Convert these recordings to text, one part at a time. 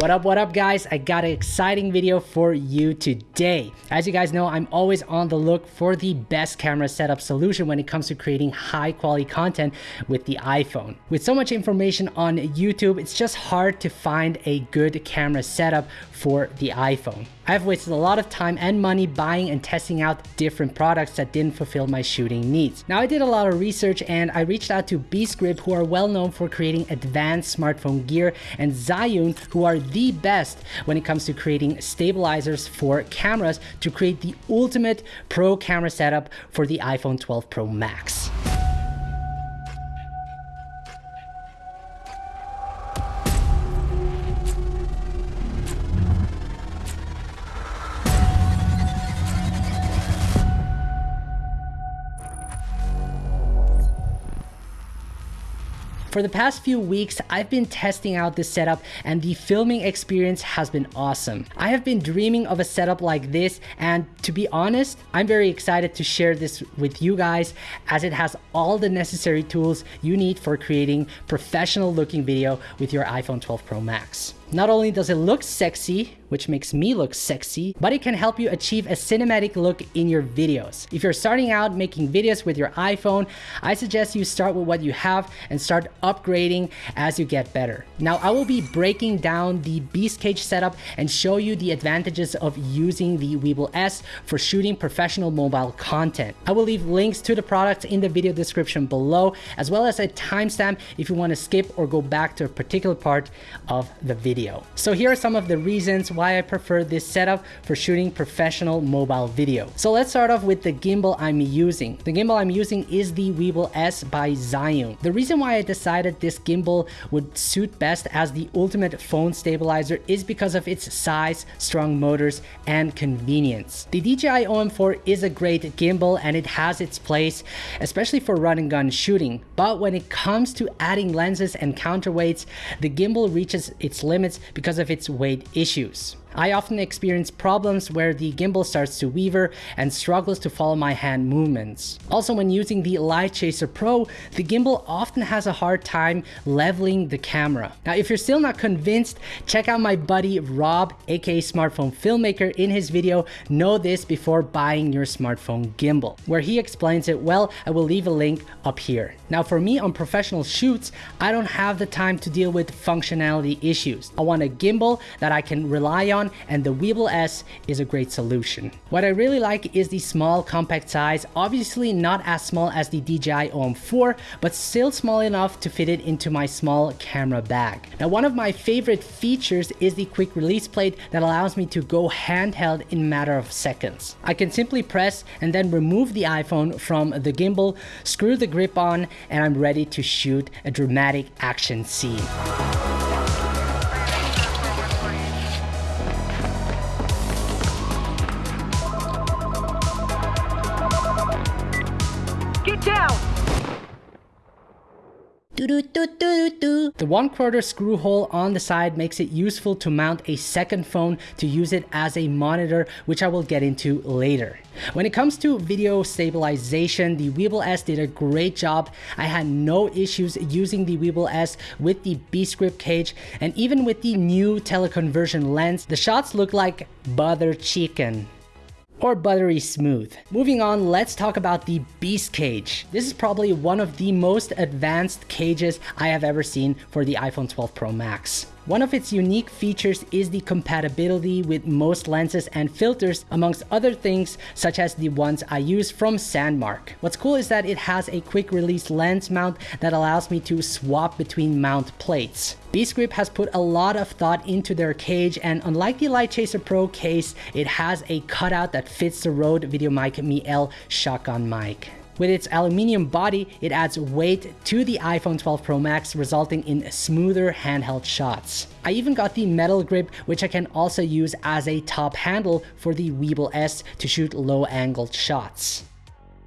What up, what up guys? I got an exciting video for you today. As you guys know, I'm always on the look for the best camera setup solution when it comes to creating high quality content with the iPhone. With so much information on YouTube, it's just hard to find a good camera setup for the iPhone. I've wasted a lot of time and money buying and testing out different products that didn't fulfill my shooting needs. Now I did a lot of research and I reached out to Beastgrip who are well known for creating advanced smartphone gear and Zhiyun who are the best when it comes to creating stabilizers for cameras to create the ultimate pro camera setup for the iPhone 12 Pro Max. For the past few weeks, I've been testing out this setup and the filming experience has been awesome. I have been dreaming of a setup like this and to be honest, I'm very excited to share this with you guys as it has all the necessary tools you need for creating professional looking video with your iPhone 12 Pro Max. Not only does it look sexy, which makes me look sexy, but it can help you achieve a cinematic look in your videos. If you're starting out making videos with your iPhone, I suggest you start with what you have and start upgrading as you get better. Now, I will be breaking down the Beast Cage setup and show you the advantages of using the Weebill S for shooting professional mobile content. I will leave links to the products in the video description below, as well as a timestamp if you want to skip or go back to a particular part of the video. So here are some of the reasons why I prefer this setup for shooting professional mobile video. So let's start off with the gimbal I'm using. The gimbal I'm using is the Weebill S by Zhiyun. The reason why I decided this gimbal would suit best as the ultimate phone stabilizer is because of its size, strong motors, and convenience. The DJI OM4 is a great gimbal and it has its place, especially for run and gun shooting. But when it comes to adding lenses and counterweights, the gimbal reaches its limits because of its weight issues. I often experience problems where the gimbal starts to weaver and struggles to follow my hand movements. Also when using the LiteChaser Pro, the gimbal often has a hard time leveling the camera. Now if you're still not convinced, check out my buddy Rob, aka Smartphone Filmmaker in his video Know This Before Buying Your Smartphone Gimbal, where he explains it well, I will leave a link up here. Now for me on professional shoots, I don't have the time to deal with functionality issues. I want a gimbal that I can rely on and the Weebill S is a great solution. What I really like is the small compact size, obviously not as small as the DJI OM4, but still small enough to fit it into my small camera bag. Now one of my favorite features is the quick release plate that allows me to go handheld in matter of seconds. I can simply press and then remove the iPhone from the gimbal, screw the grip on, and I'm ready to shoot a dramatic action scene. The one quarter screw hole on the side makes it useful to mount a second phone to use it as a monitor, which I will get into later. When it comes to video stabilization, the Weebill S did a great job. I had no issues using the Weebill S with the Beastgrip cage and even with the new teleconversion lens, the shots look like butter chicken or buttery smooth. Moving on, let's talk about the Beast Cage. This is probably one of the most advanced cages I have ever seen for the iPhone 12 Pro Max. One of its unique features is the compatibility with most lenses and filters amongst other things such as the ones I use from Sandmarc. What's cool is that it has a quick release lens mount that allows me to swap between mount plates. Beastgrip has put a lot of thought into their cage and unlike the LiteChaser Pro case, it has a cutout that fits the Rode VideoMic Me-L shotgun mic. With its aluminium body, it adds weight to the iPhone 12 Pro Max, resulting in smoother handheld shots. I even got the metal grip, which I can also use as a top handle for the Weebill S to shoot low angled shots.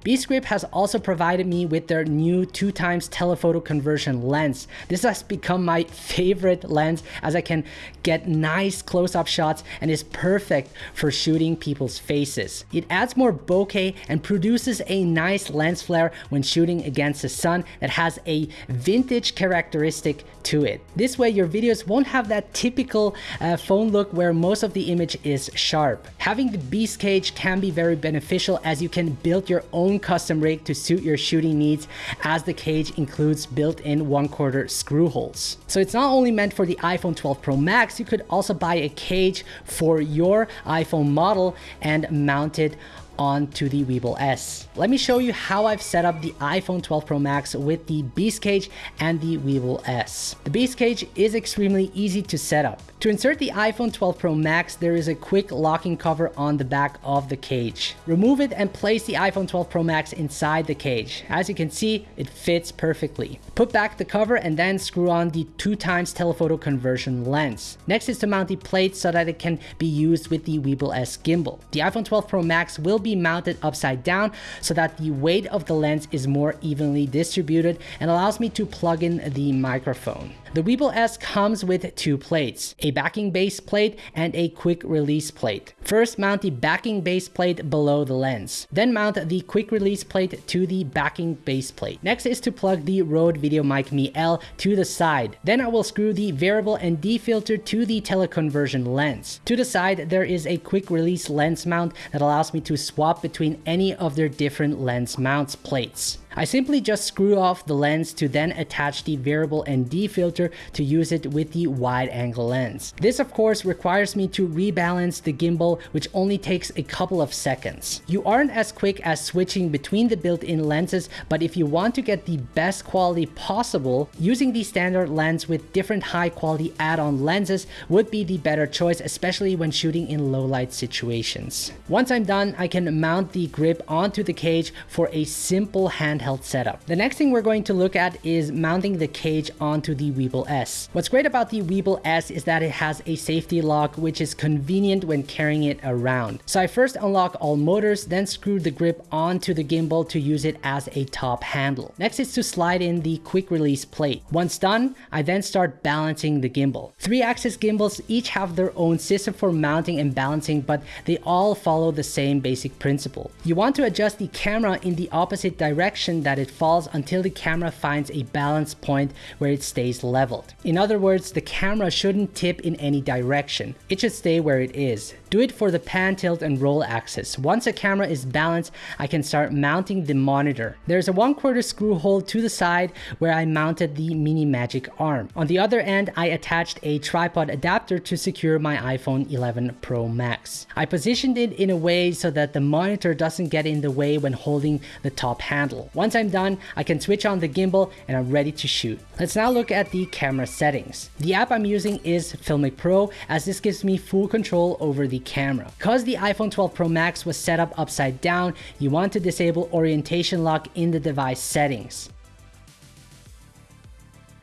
Beastgrip has also provided me with their new 2 times telephoto conversion lens. This has become my favorite lens as I can get nice close-up shots and is perfect for shooting people's faces. It adds more bokeh and produces a nice lens flare when shooting against the sun that has a vintage characteristic to it. This way your videos won't have that typical uh, phone look where most of the image is sharp. Having the beast cage can be very beneficial as you can build your own custom rig to suit your shooting needs as the cage includes built-in one quarter screw holes. So it's not only meant for the iPhone 12 Pro Max, you could also buy a cage for your iPhone model and mount it onto the Weebill S. Let me show you how I've set up the iPhone 12 Pro Max with the Beast Cage and the Weebill S. The Beast Cage is extremely easy to set up. To insert the iPhone 12 Pro Max, there is a quick locking cover on the back of the cage. Remove it and place the iPhone 12 Pro Max inside the cage. As you can see, it fits perfectly. Put back the cover and then screw on the 2 times telephoto conversion lens. Next is to mount the plate so that it can be used with the Weebill S gimbal. The iPhone 12 Pro Max will be mounted upside down so that the weight of the lens is more evenly distributed and allows me to plug in the microphone. The Weebill S comes with two plates, a backing base plate and a quick release plate. First mount the backing base plate below the lens. Then mount the quick release plate to the backing base plate. Next is to plug the Rode VideoMic Me L to the side. Then I will screw the variable ND filter to the teleconversion lens. To the side there is a quick release lens mount that allows me to swap between any of their different lens mounts plates. I simply just screw off the lens to then attach the variable ND filter to use it with the wide angle lens. This of course requires me to rebalance the gimbal which only takes a couple of seconds. You aren't as quick as switching between the built-in lenses but if you want to get the best quality possible, using the standard lens with different high quality add-on lenses would be the better choice especially when shooting in low light situations. Once I'm done, I can mount the grip onto the cage for a simple handheld handheld setup. The next thing we're going to look at is mounting the cage onto the Weebill S. What's great about the Weebill S is that it has a safety lock which is convenient when carrying it around. So I first unlock all motors, then screw the grip onto the gimbal to use it as a top handle. Next is to slide in the quick release plate. Once done, I then start balancing the gimbal. Three axis gimbals each have their own system for mounting and balancing, but they all follow the same basic principle. You want to adjust the camera in the opposite direction direction that it falls until the camera finds a balance point where it stays leveled. In other words, the camera shouldn't tip in any direction. It should stay where it is. Do it for the pan, tilt, and roll axis. Once a camera is balanced, I can start mounting the monitor. There's a 1 quarter screw hole to the side where I mounted the Mini Magic arm. On the other end, I attached a tripod adapter to secure my iPhone 11 Pro Max. I positioned it in a way so that the monitor doesn't get in the way when holding the top handle. I'm done, I can switch on the gimbal and I'm ready to shoot. Let's now look at the camera settings. The app I'm using is Filmic Pro as this gives me full control over the camera. Because the iPhone 12 Pro Max was set up upside down, you want to disable orientation lock in the device settings.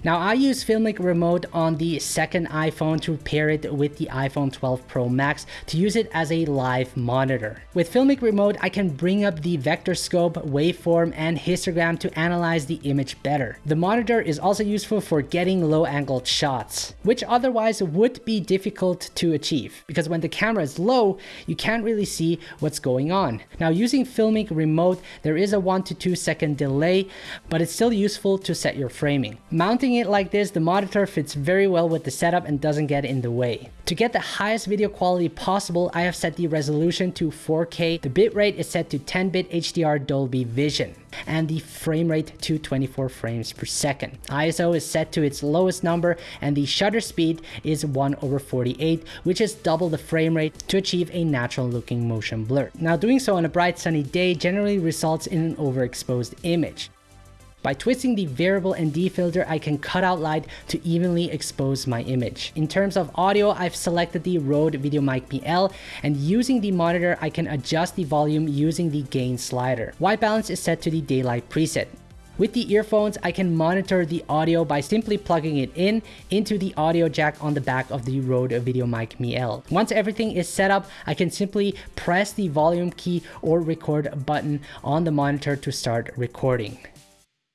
Now I use Filmic Remote on the second iPhone to pair it with the iPhone 12 Pro Max to use it as a live monitor. With Filmic Remote, I can bring up the vector scope, waveform, and histogram to analyze the image better. The monitor is also useful for getting low angled shots, which otherwise would be difficult to achieve because when the camera is low, you can't really see what's going on. Now using Filmic Remote, there is a 1 to 2 second delay, but it's still useful to set your framing. Mounting it like this, the monitor fits very well with the setup and doesn't get in the way. To get the highest video quality possible, I have set the resolution to 4K, the bitrate is set to 10-bit HDR Dolby Vision, and the frame rate to 24 frames per second. ISO is set to its lowest number, and the shutter speed is 1 over 48, which is double the frame rate to achieve a natural looking motion blur. Now doing so on a bright sunny day generally results in an overexposed image. By twisting the variable ND filter, I can cut out light to evenly expose my image. In terms of audio, I've selected the Rode VideoMic Me-L, and using the monitor, I can adjust the volume using the gain slider. White balance is set to the daylight preset. With the earphones, I can monitor the audio by simply plugging it in into the audio jack on the back of the Rode VideoMic Me-L. Once everything is set up, I can simply press the volume key or record button on the monitor to start recording.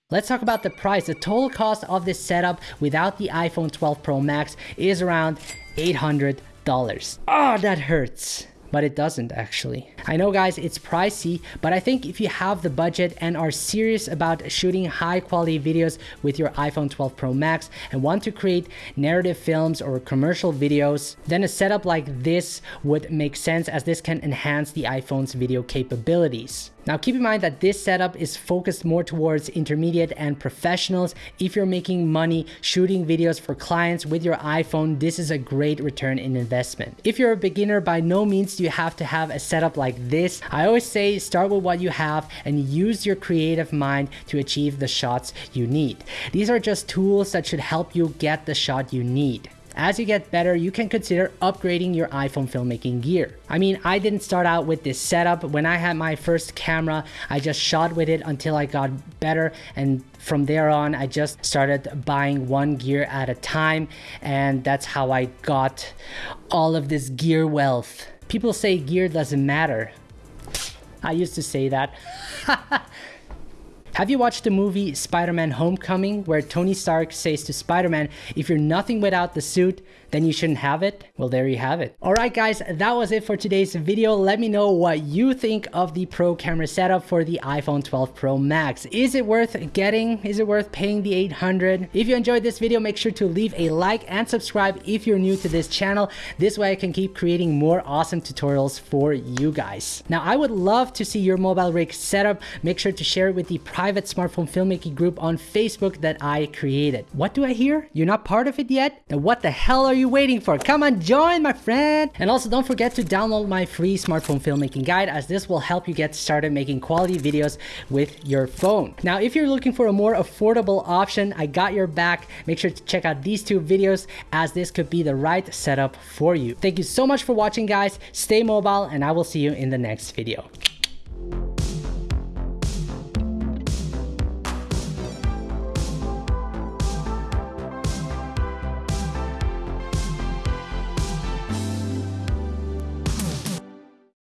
Let's talk about the price. The total cost of this setup without the iPhone 12 Pro Max is around $800. Oh, ah, that hurts but it doesn't actually. I know guys, it's pricey, but I think if you have the budget and are serious about shooting high quality videos with your iPhone 12 Pro Max and want to create narrative films or commercial videos, then a setup like this would make sense as this can enhance the iPhone's video capabilities. Now keep in mind that this setup is focused more towards intermediate and professionals. If you're making money shooting videos for clients with your iPhone, this is a great return in investment. If you're a beginner, by no means do you have to have a setup like this. I always say start with what you have and use your creative mind to achieve the shots you need. These are just tools that should help you get the shot you need. As you get better, you can consider upgrading your iPhone filmmaking gear. I mean, I didn't start out with this setup. When I had my first camera, I just shot with it until I got better. And from there on, I just started buying one gear at a time. And that's how I got all of this gear wealth. People say gear doesn't matter. I used to say that. Have you watched the movie Spider-Man Homecoming where Tony Stark says to Spider-Man, if you're nothing without the suit, then you shouldn't have it? Well, there you have it. All right, guys, that was it for today's video. Let me know what you think of the pro camera setup for the iPhone 12 Pro Max. Is it worth getting? Is it worth paying the 800? If you enjoyed this video, make sure to leave a like and subscribe if you're new to this channel. This way I can keep creating more awesome tutorials for you guys. Now, I would love to see your mobile rig setup. Make sure to share it with the private smartphone filmmaking group on Facebook that I created. What do I hear? You're not part of it yet? Then what the hell are you waiting for? Come on, join my friend. And also don't forget to download my free smartphone filmmaking guide as this will help you get started making quality videos with your phone. Now, if you're looking for a more affordable option, I got your back. Make sure to check out these two videos as this could be the right setup for you. Thank you so much for watching guys. Stay mobile and I will see you in the next video.